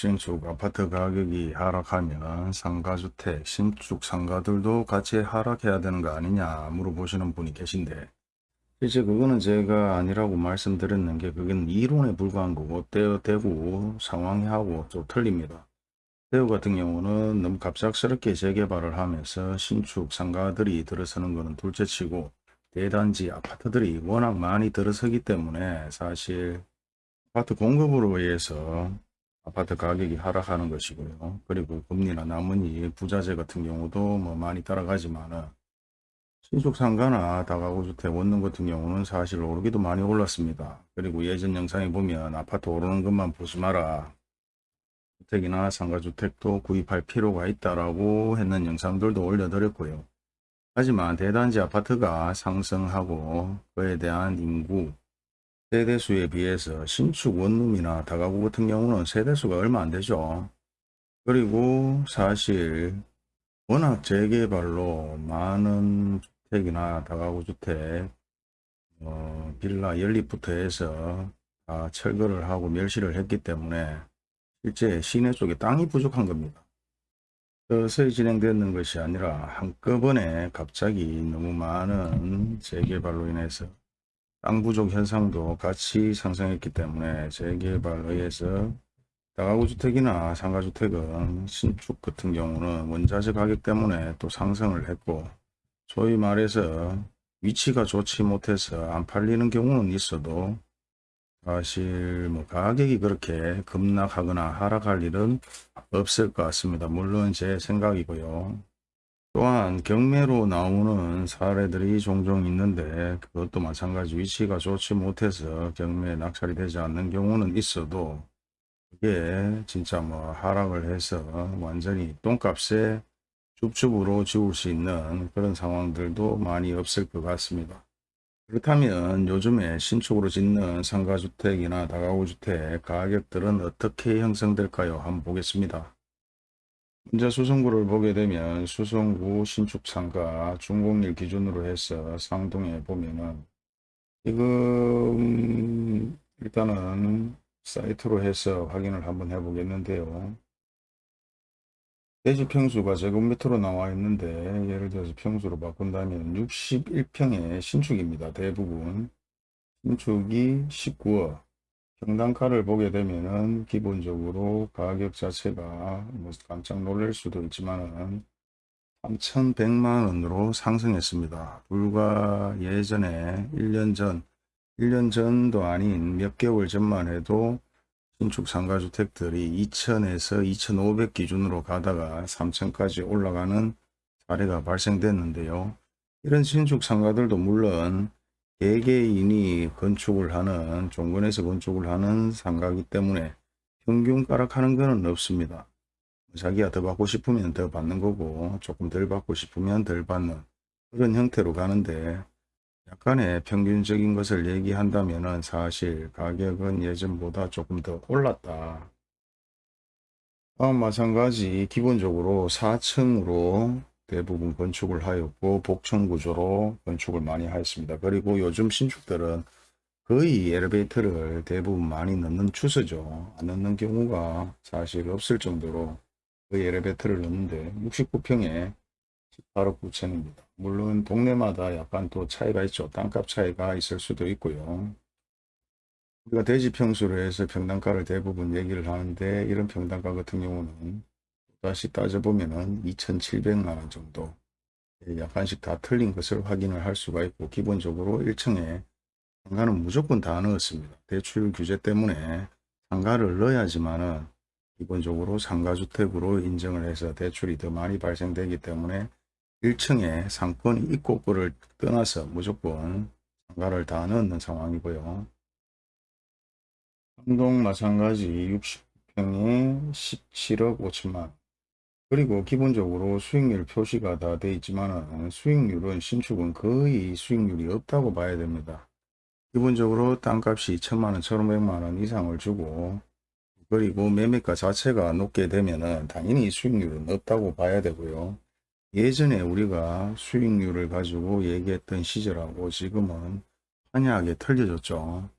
신축 아파트 가격이 하락하면 상가주택, 신축 상가들도 같이 하락해야 되는 거 아니냐 물어보시는 분이 계신데 이제 그거는 제가 아니라고 말씀드렸는 게 그건 이론에 불과한 거고 대, 대구 상황하고 좀 틀립니다. 대구 같은 경우는 너무 갑작스럽게 재개발을 하면서 신축 상가들이 들어서는 거는 둘째치고 대단지 아파트들이 워낙 많이 들어서기 때문에 사실 아파트 공급으로 의해서 아파트 가격이 하락하는 것이고요. 그리고 금리나 나머지 부자재 같은 경우도 뭐 많이 따라가지만은 신축 상가나 다가구 주택 원룸 같은 경우는 사실 오르기도 많이 올랐습니다. 그리고 예전 영상에 보면 아파트 오르는 것만 보지 마라. 주택이나 상가주택도 구입할 필요가 있다라고 했는 영상들도 올려드렸고요. 하지만 대단지 아파트가 상승하고 그에 대한 인구, 세대수에 비해서 신축 원룸이나 다가구 같은 경우는 세대수가 얼마 안 되죠. 그리고 사실 워낙 재개발로 많은 주택이나 다가구 주택, 어, 빌라 연립부터 해서 다 철거를 하고 멸시를 했기 때문에 실제 시내 쪽에 땅이 부족한 겁니다. 서서히 진행되는 것이 아니라 한꺼번에 갑자기 너무 많은 재개발로 인해서 땅 부족 현상도 같이 상승했기 때문에 재개발에 의해서 다가구 주택이나 상가주택은 신축 같은 경우는 원자재 가격 때문에 또 상승을 했고 소위 말해서 위치가 좋지 못해서 안 팔리는 경우는 있어도 사실 뭐 가격이 그렇게 급락하거나 하락할 일은 없을 것 같습니다. 물론 제 생각이고요. 또한 경매로 나오는 사례들이 종종 있는데 그것도 마찬가지 위치가 좋지 못해서 경매에 낙찰이 되지 않는 경우는 있어도 그게 진짜 뭐 하락을 해서 완전히 똥값에 줍줍으로 지울 수 있는 그런 상황들도 많이 없을 것 같습니다. 그렇다면 요즘에 신축으로 짓는 상가주택이나 다가구주택 가격들은 어떻게 형성될까요? 한번 보겠습니다. 문제 수성구를 보게 되면 수성구 신축 상가 중공일 기준으로 해서 상동에 보면은 지금 일단은 사이트로 해서 확인을 한번 해 보겠는데요. 대지 평수가 제곱미터로 나와 있는데 예를 들어서 평수로 바꾼다면 61평의 신축입니다. 대부분 신축이 19억 평당가를 보게 되면은 기본적으로 가격 자체가 뭐 깜짝 놀랄 수도 있지만은 3,100만 원으로 상승했습니다. 불과 예전에 1년 전 1년 전도 아닌 몇 개월 전만 해도 신축 상가주택들이 2천에서 2,500 기준으로 가다가 3천까지 올라가는 사례가 발생됐는데요. 이런 신축 상가들도 물론 개개인이 건축을 하는 종근에서 건축을 하는 상가이기 때문에 평균 가락하는 것은 없습니다. 자기가 더 받고 싶으면 더 받는 거고 조금 덜 받고 싶으면 덜 받는 그런 형태로 가는데 약간의 평균적인 것을 얘기한다면 사실 가격은 예전보다 조금 더 올랐다. 다음 마찬가지 기본적으로 4층으로 대부분 건축을 하였고 복층 구조로 건축을 많이 하였습니다. 그리고 요즘 신축들은 거의 엘리베이터를 대부분 많이 넣는 추세죠. 안 넣는 경우가 사실 없을 정도로 거의 엘리베이터를 넣는데 69평에 18억 9천입니다. 물론 동네마다 약간 또 차이가 있죠. 땅값 차이가 있을 수도 있고요. 우리가 대지 평수로 해서 평당가를 대부분 얘기를 하는데 이런 평당가 같은 경우는 다시 따져보면은 2,700만원 정도 약간씩 다 틀린 것을 확인을 할 수가 있고 기본적으로 1층에 상가는 무조건 다 넣었습니다. 대출 규제 때문에 상가를 넣어야지만 은 기본적으로 상가주택으로 인정을 해서 대출이 더 많이 발생되기 때문에 1층에 상권이 있고 없고를 떠나서 무조건 상가를 다 넣는 상황이고요. 한동 마찬가지 60평에 17억 5천만 그리고 기본적으로 수익률 표시가 다 되어 있지만 수익률은 신축은 거의 수익률이 없다고 봐야 됩니다. 기본적으로 땅값이 1천만원, 1,500만원 이상을 주고 그리고 매매가 자체가 높게 되면 당연히 수익률은 없다고 봐야 되고요. 예전에 우리가 수익률을 가지고 얘기했던 시절하고 지금은 환하게 틀려졌죠.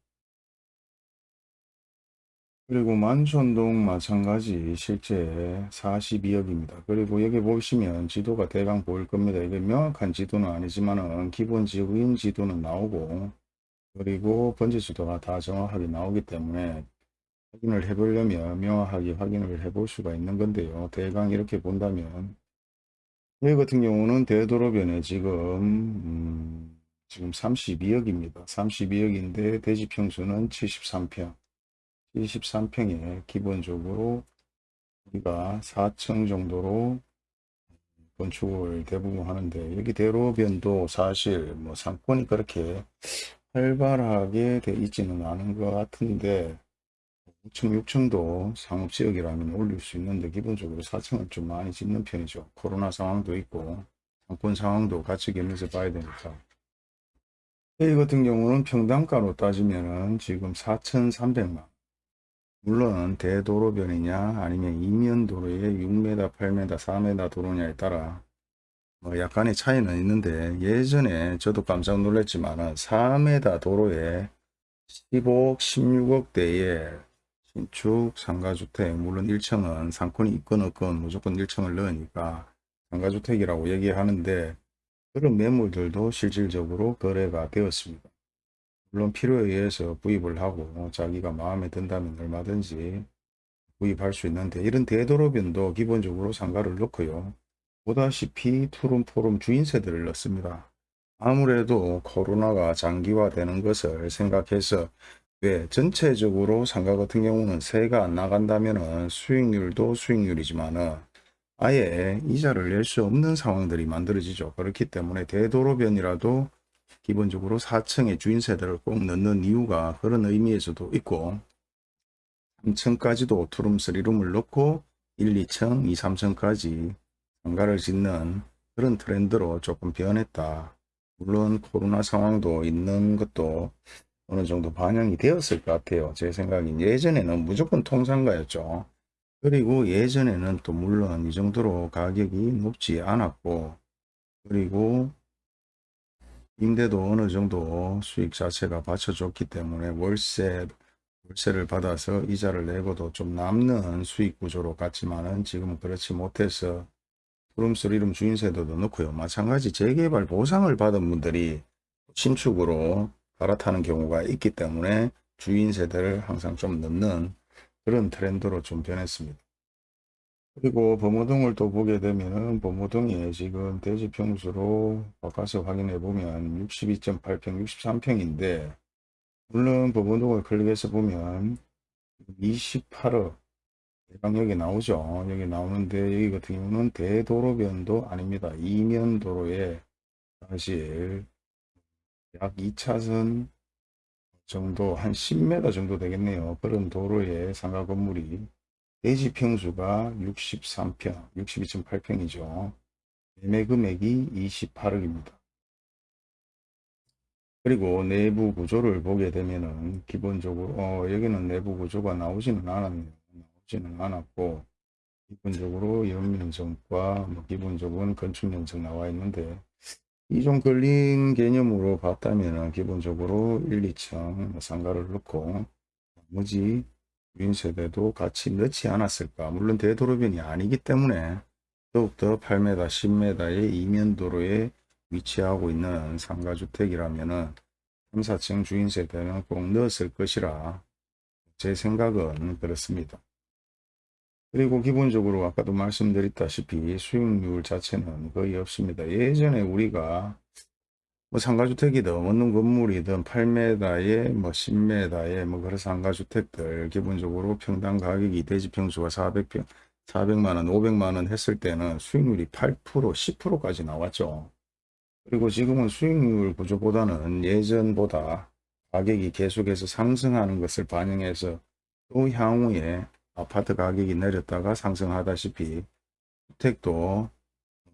그리고 만촌동 마찬가지 실제 42억입니다. 그리고 여기 보시면 지도가 대강 보일 겁니다. 이게 명확한 지도는 아니지만은 기본 지구인 지도는 나오고 그리고 번지 지도가 다 정확하게 나오기 때문에 확인을 해보려면 명확하게 확인을 해볼 수가 있는 건데요. 대강 이렇게 본다면 여기 같은 경우는 대도로변에 지금 음, 지금 32억입니다. 32억인데 대지 평수는 73평. 73평에 기본적으로 우리가 4층 정도로 건축을 대부분 하는데 여기 대로변도 사실 뭐 상권이 그렇게 활발하게 돼 있지는 않은 것 같은데 5층, 6층도 상업지역이라면 올릴 수 있는데 기본적으로 4층을 좀 많이 짓는 편이죠. 코로나 상황도 있고 상권 상황도 같이 겸해서 봐야 되니까. 여기 같은 경우는 평당가로 따지면은 지금 4,300만. 물론 대도로변이냐 아니면 이면도로에 6m, 8m, 4m 도로냐에 따라 뭐 약간의 차이는 있는데 예전에 저도 깜짝 놀랐지만은 4m 도로에 15억, 16억대의 신축 상가주택 물론 1층은 상권이 있건 없건 무조건 1층을 넣으니까 상가주택이라고 얘기하는데 그런 매물들도 실질적으로 거래가 되었습니다. 물론 필요에 의해서 구입을 하고 자기가 마음에 든다면 얼마든지 구입할 수 있는데 이런 대도로변도 기본적으로 상가를 넣고요. 보다시피 투룸포룸 주인세들을 넣습니다. 아무래도 코로나가 장기화되는 것을 생각해서 왜 전체적으로 상가 같은 경우는 세가 안 나간다면 수익률도 수익률이지만 은 아예 이자를 낼 수 없는 상황들이 만들어지죠. 그렇기 때문에 대도로변이라도 기본적으로 4층의 주인세대를 꼭 넣는 이유가 그런 의미에서도 있고 3층까지도 투룸, 3룸을 넣고 1, 2층, 2, 3층까지 상가를 짓는 그런 트렌드로 조금 변했다. 물론 코로나 상황도 있는 것도 어느 정도 반영이 되었을 것 같아요. 제 생각엔 예전에는 무조건 통상가였죠. 그리고 예전에는 또 물론 이 정도로 가격이 높지 않았고 그리고 임대도 어느 정도 수익 자체가 받쳐줬기 때문에 월세, 월세를 받아서 이자를 내고도 좀 남는 수익 구조로 갔지만은 지금은 그렇지 못해서 투룸쓰리룸 주인세도도 넣고요. 마찬가지 재개발 보상을 받은 분들이 신축으로 갈아타는 경우가 있기 때문에 주인세대를 항상 좀 넣는 그런 트렌드로 좀 변했습니다. 그리고 범호동을 또 보게 되면은 범호동에 지금 대지 평수로 바꿔서 확인해 보면 62.8평, 63평인데 물론 범호동을 클릭해서 보면 28억 대강 여기 나오죠. 여기 나오는데 여기 같은 경우는 대도로변도 아닙니다. 이면 도로에 사실 약 2차선 정도 한 10m 정도 되겠네요. 그런 도로에 상가 건물이 대지 평수가 63평, 62.8평이죠. 매매 금액이 28억입니다. 그리고 내부 구조를 보게 되면은 기본적으로 어, 여기는 내부 구조가 나오지는 않았네요. 나오지는 않았고 기본적으로 연면적과 뭐 기본적인 건축면적 나와 있는데 이좀 걸린 개념으로 봤다면 기본적으로 1, 2층 상가를 넣고 나머지 유인 세대도 같이 넣지 않았을까. 물론 대도로변이 아니기 때문에 더욱더 8m, 10m의 이면도로에 위치하고 있는 상가주택이라면 3, 4층 주인세대는 꼭 넣었을 것이라 제 생각은 그렇습니다. 그리고 기본적으로 아까도 말씀드렸다시피 수익률 자체는 거의 없습니다. 예전에 우리가 뭐 상가주택이든 원룸 건물이든 8m에 뭐 10m에 뭐 그런 상가주택들 기본적으로 평당 가격이 대지 평수가 400평 400만원 500만원 했을 때는 수익률이 8% 10%까지 나왔죠. 그리고 지금은 수익률 구조보다는 예전보다 가격이 계속해서 상승하는 것을 반영해서 또 향후에 아파트 가격이 내렸다가 상승하다시피 주택도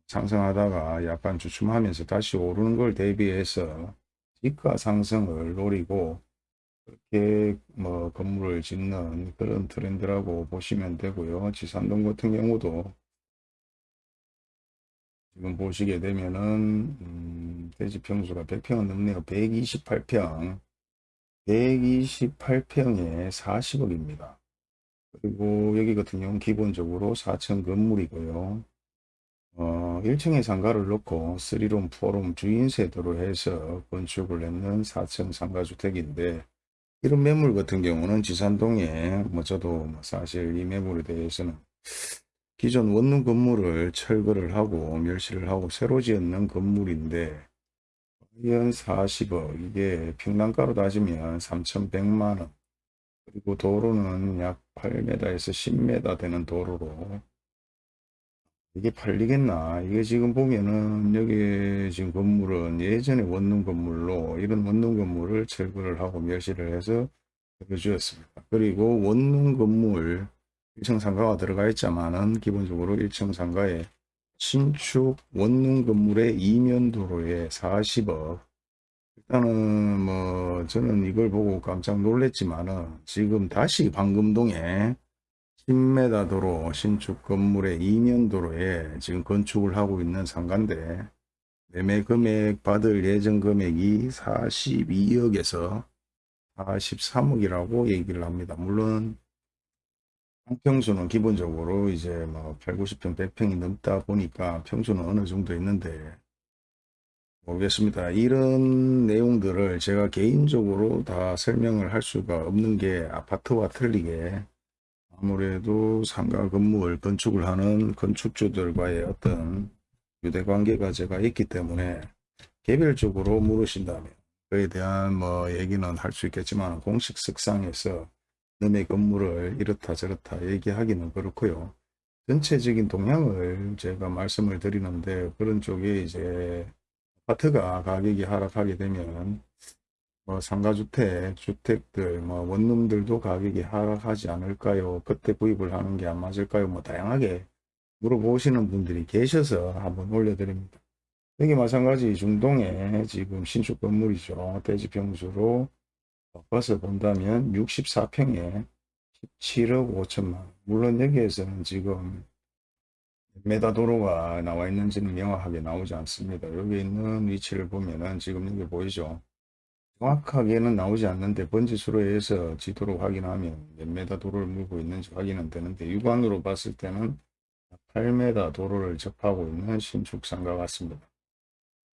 상승하다가 약간 주춤하면서 다시 오르는 걸 대비해서 지가 상승을 노리고 그렇게 뭐 건물을 짓는 그런 트렌드라고 보시면 되고요. 지산동 같은 경우도 지금 보시게 되면은 음, 대지 평수가 100평은 넘네요. 128평 128평에 40억입니다. 그리고 여기 같은 경우는 기본적으로 4층 건물이고요. 어, 1층에 상가를 넣고 3룸, 4룸 주인 세대로 해서 건축을 했는 4층 상가주택인데 이런 매물 같은 경우는 지산동에 뭐 저도 뭐 사실 이 매물에 대해서는 기존 원룸 건물을 철거를 하고 멸시를 하고 새로 지었는 건물인데 연 40억 이게 평당가로 따지면 3,100만원. 그리고 도로는 약 8m에서 10m 되는 도로로 이게 팔리겠나? 이게 지금 보면은 여기 지금 건물은 예전에 원룸 건물로 이런 원룸 건물을 철거를 하고 멸시를 해서 주었습니다. 그리고 원룸 건물 1층 상가가 들어가 있지만은 기본적으로 1층 상가에 신축 원룸 건물의 이면 도로에 40억. 일단은 뭐 저는 이걸 보고 깜짝 놀랐지만은 지금 다시 방금동에 10m 도로 신축 건물의 이면도로에 지금 건축을 하고 있는 상가인데 매매 금액 받을 예정 금액이 42억에서 43억이라고 얘기를 합니다. 물론 평수는 기본적으로 이제 뭐 8, 90평, 100평이 넘다 보니까 평수는 어느 정도 있는데 모르겠습니다. 이런 내용들을 제가 개인적으로 다 설명을 할 수가 없는 게 아파트와 틀리게 아무래도 상가 건물 건축을 하는 건축주들과의 어떤 유대관계가 제가 있기 때문에 개별적으로 물으신다면 그에 대한 뭐 얘기는 할 수 있겠지만 공식 석상에서 너의 건물을 이렇다 저렇다 얘기하기는 그렇고요. 전체적인 동향을 제가 말씀을 드리는데 그런 쪽에 이제 아파트가 가격이 하락하게 되면 뭐 상가주택, 주택들, 뭐 원룸들도 가격이 하락하지 않을까요? 그때 구입을 하는 게 안 맞을까요? 뭐 다양하게 물어보시는 분들이 계셔서 한번 올려드립니다. 여기 마찬가지 중동에 지금 신축 건물이죠. 대지 평수로 바꿔서 본다면 64평에 17억 5천만 물론 여기에서는 지금 메다 도로가 나와 있는지는 명확하게 나오지 않습니다. 여기 있는 위치를 보면은 지금 여기 보이죠. 정확하게는 나오지 않는데 번지수로 해서 지도로 확인하면 몇 메다 도로를 물고 있는지 확인은 되는데 육안으로 봤을 때는 8m 도로를 접하고 있는 신축 상가 같습니다.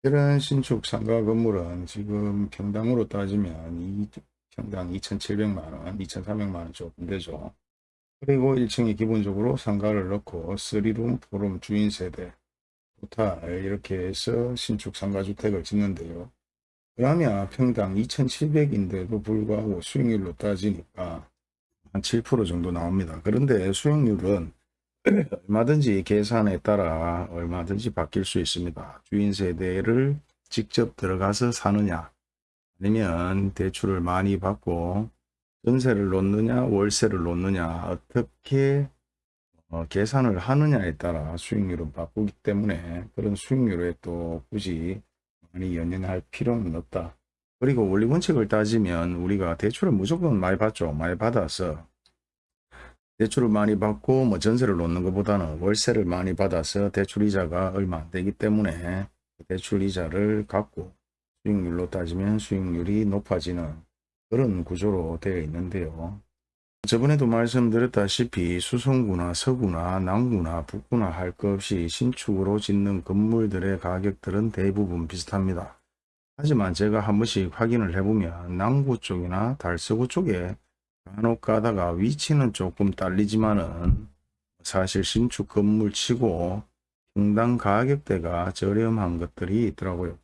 이런 신축 상가 건물은 지금 평당으로 따지면 이 평당 2,700만원, 2,300만원 조금 되죠. 그리고 1층에 기본적으로 상가를 넣고 3룸, 4룸 주인 세대, 토탈 이렇게 해서 신축 상가주택을 짓는데요. 그러면 평당 2,700인데도 불구하고 수익률로 따지니까 한 7% 정도 나옵니다. 그런데 수익률은 얼마든지 계산에 따라 얼마든지 바뀔 수 있습니다. 주인 세대를 직접 들어가서 사느냐 아니면 대출을 많이 받고 전세를 놓느냐 월세를 놓느냐 어떻게 어, 계산을 하느냐에 따라 수익률은 바꾸기 때문에 그런 수익률에 또 굳이 많이 연연할 필요는 없다. 그리고 원리 원칙을 따지면 우리가 대출을 무조건 많이 받죠. 많이 받아서 대출을 많이 받고 뭐 전세를 놓는 것보다는 월세를 많이 받아서 대출 이자가 얼마 안 되기 때문에 대출 이자를 갖고 수익률로 따지면 수익률이 높아지는 그런 구조로 되어 있는데요. 저번에도 말씀드렸다시피 수성구나 서구나 남구나 북구나 할 것 없이 신축으로 짓는 건물들의 가격들은 대부분 비슷합니다. 하지만 제가 한 번씩 확인을 해보면 남구 쪽이나 달서구 쪽에 간혹 가다가 위치는 조금 딸리지만은 사실 신축 건물 치고 평당 가격대가 저렴한 것들이 있더라고요.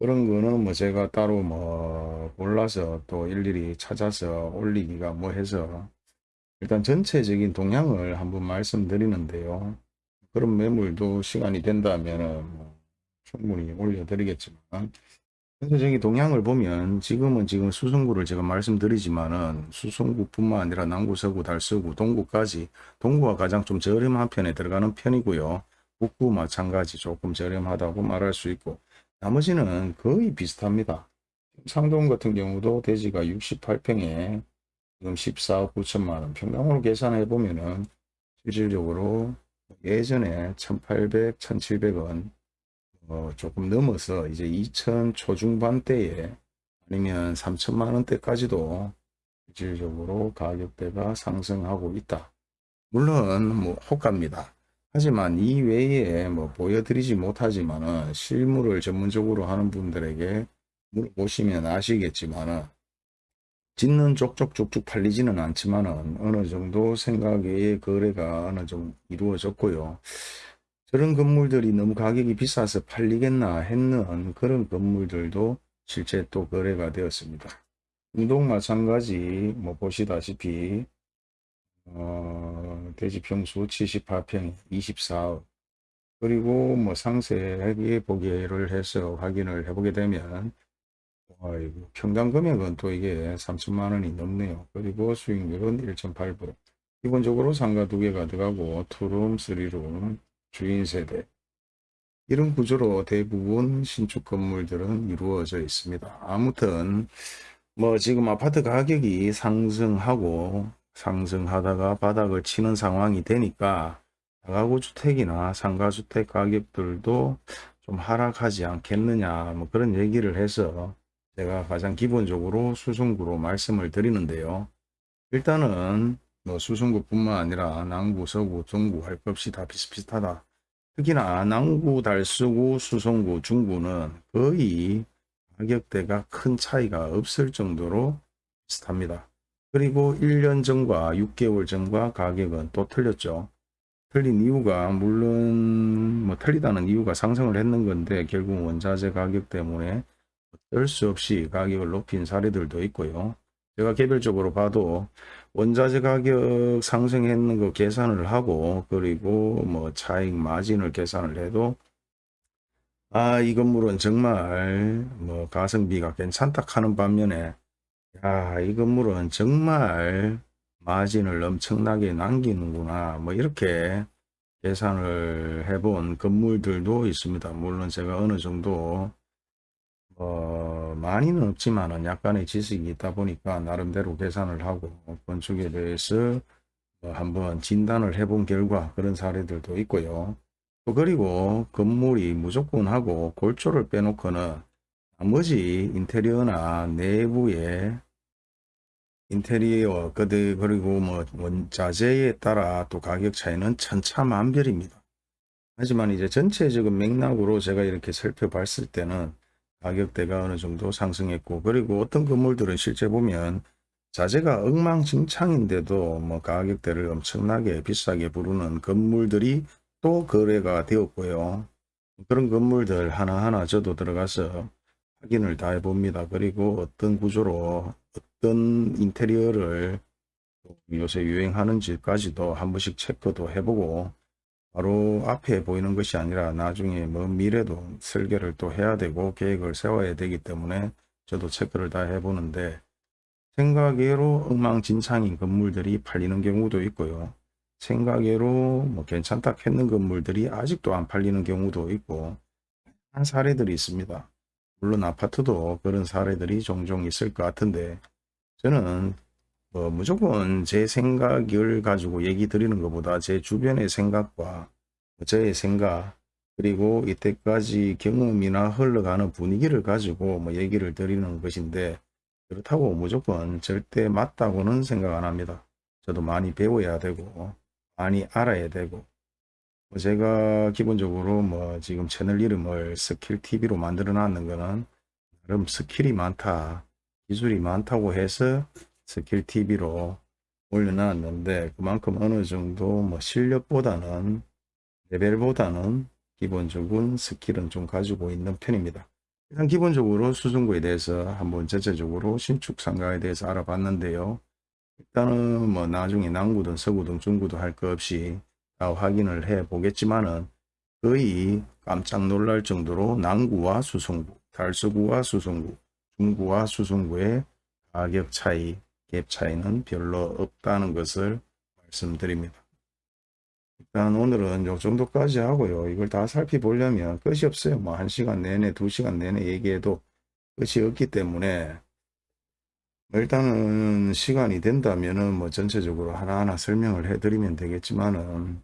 그런 거는 뭐 제가 따로 뭐 몰라서 또 일일이 찾아서 올리기가 뭐 해서 일단 전체적인 동향을 한번 말씀드리는데요. 그런 매물도 시간이 된다면 뭐 충분히 올려드리겠지만 전체적인 동향을 보면 지금은 지금 수성구를 제가 말씀드리지만은 수성구뿐만 아니라 남구, 서구, 달서구, 동구까지 동구가 가장 좀 저렴한 편에 들어가는 편이고요. 북구 마찬가지 조금 저렴하다고 말할 수 있고 나머지는 거의 비슷합니다. 상동 같은 경우도 대지가 68평에 지금 14억 9천만원 평당으로 계산해 보면은 실질적으로 예전에 1800, 1700원 어, 조금 넘어서 이제 2000 초중반대에 아니면 3천만 원대까지도 실질적으로 가격대가 상승하고 있다. 물론 뭐 호가입니다. 하지만 이 외에 뭐 보여드리지 못하지만은 실물을 전문적으로 하는 분들에게 물어보시면 아시겠지만은 짓는 쪽쪽쪽쪽 팔리지는 않지만은 어느 정도 생각의 거래가 어느 정도 이루어졌고요. 저런 건물들이 너무 가격이 비싸서 팔리겠나 했는 그런 건물들도 실제 또 거래가 되었습니다. 운동 마찬가지 뭐 보시다시피 어, 대지평수 78평 24억 그리고 뭐 상세하게 보기를 해서 확인을 해보게 되면 아이고 평당 금액은 또 이게 3천만 원이 넘네요. 그리고 수익률은 1.8% 기본적으로 상가 두 개가 들어가고 투룸, 쓰리룸, 주인 세대 이런 구조로 대부분 신축 건물들은 이루어져 있습니다. 아무튼 뭐 지금 아파트 가격이 상승하고 상승하다가 바닥을 치는 상황이 되니까 다가구 주택이나 상가주택 가격들도 좀 하락하지 않겠느냐 뭐 그런 얘기를 해서 제가 가장 기본적으로 수성구로 말씀을 드리는데요. 일단은 뭐 수성구뿐만 아니라 남구, 서구, 동구 할 것 없이 다 비슷비슷하다. 특히나 남구, 달서구, 수성구, 중구는 거의 가격대가 큰 차이가 없을 정도로 비슷합니다. 그리고 1년 전과 6개월 전과 가격은 또 틀렸죠. 틀린 이유가 물론 뭐 틀리다는 이유가 상승을 했는 건데 결국 원자재 가격 때문에 어쩔 수 없이 가격을 높인 사례들도 있고요. 제가 개별적으로 봐도 원자재 가격 상승했는 거 계산을 하고 그리고 뭐 차익 마진을 계산을 해도 아, 이 건물은 정말 뭐 가성비가 괜찮다 하는 반면에 야, 이 건물은 정말 마진을 엄청나게 남기는구나. 뭐 이렇게 계산을 해본 건물들도 있습니다. 물론 제가 어느 정도 어, 많이는 없지만은 약간의 지식이 있다 보니까 나름대로 계산을 하고 건축에 대해서 뭐 한번 진단을 해본 결과 그런 사례들도 있고요. 또 그리고 건물이 무조건 하고 골조를 빼놓고는 나머지 인테리어나 내부의 인테리어 그들 그리고 뭐 원자재에 따라 또 가격 차이는 천차만별입니다. 하지만 이제 전체적인 맥락으로 제가 이렇게 살펴봤을 때는 가격대가 어느 정도 상승했고 그리고 어떤 건물들은 실제 보면 자재가 엉망진창인데도 뭐 가격대를 엄청나게 비싸게 부르는 건물들이 또 거래가 되었고요. 그런 건물들 하나하나 저도 들어가서 확인을 다 해봅니다. 그리고 어떤 구조로 어떤 인테리어를 요새 유행하는지까지도 한 번씩 체크도 해보고 바로 앞에 보이는 것이 아니라 나중에 먼 미래도 설계를 또 해야 되고 계획을 세워야 되기 때문에 저도 체크를 다 해보는데 생각외로 엉망진창인 건물들이 팔리는 경우도 있고요. 생각외로 뭐 괜찮다 했는 건물들이 아직도 안 팔리는 경우도 있고 한 사례들이 있습니다. 물론 아파트도 그런 사례들이 종종 있을 것 같은데 저는 뭐 무조건 제 생각을 가지고 얘기 드리는 것보다 제 주변의 생각과 저의 생각 그리고 이때까지 경험이나 흘러가는 분위기를 가지고 뭐 얘기를 드리는 것인데 그렇다고 무조건 절대 맞다고는 생각 안 합니다. 저도 많이 배워야 되고 많이 알아야 되고 뭐 제가 기본적으로 뭐 지금 채널 이름을 스킬 TV로 만들어 놨는 거는 나름 스킬이 많다 기술이 많다고 해서 스킬 TV로 올려놨는데 그만큼 어느 정도 뭐 실력보다는 레벨보다는 기본적인 스킬은 좀 가지고 있는 편입니다. 일단 기본적으로 수성구에 대해서 한번 전체적으로 신축 상가에 대해서 알아봤는데요. 일단은 뭐 나중에 남구든 서구든 중구든 할것 없이 다 확인을 해 보겠지만은 거의 깜짝 놀랄 정도로 남구와 수성구, 달서구와 수성구, 중구와 수성구의 가격 차이, 갭 차이는 별로 없다는 것을 말씀드립니다. 일단 오늘은 요 정도까지 하고요. 이걸 다 살펴보려면 끝이 없어요. 뭐 1시간 내내, 2시간 내내 얘기해도 끝이 없기 때문에 뭐 일단은 시간이 된다면은 뭐 전체적으로 하나하나 설명을 해드리면 되겠지만은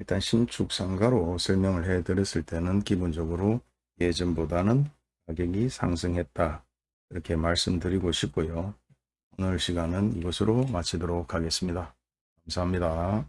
일단 신축 상가로 설명을 해 드렸을 때는 기본적으로 예전보다는 가격이 상승했다 이렇게 말씀드리고 싶고요. 오늘 시간은 이것으로 마치도록 하겠습니다. 감사합니다.